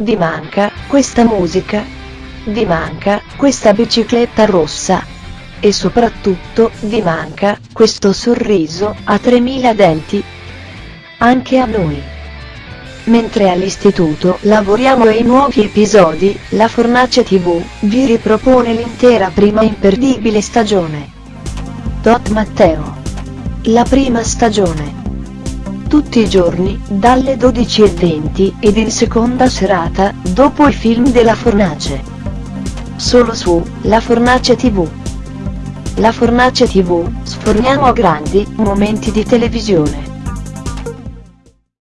vi manca questa musica? Vi manca questa bicicletta rossa? E soprattutto, vi manca questo sorriso a 3000 denti? Anche a noi. Mentre all'istituto lavoriamo ai nuovi episodi, la Fornace TV vi ripropone l'intera prima imperdibile stagione. Dot Matteo. La prima stagione. Tutti i giorni, dalle 12.20 ed in seconda serata, dopo i film della Fornace. Solo su La Fornace TV. La Fornace TV, sforniamo grandi momenti di televisione.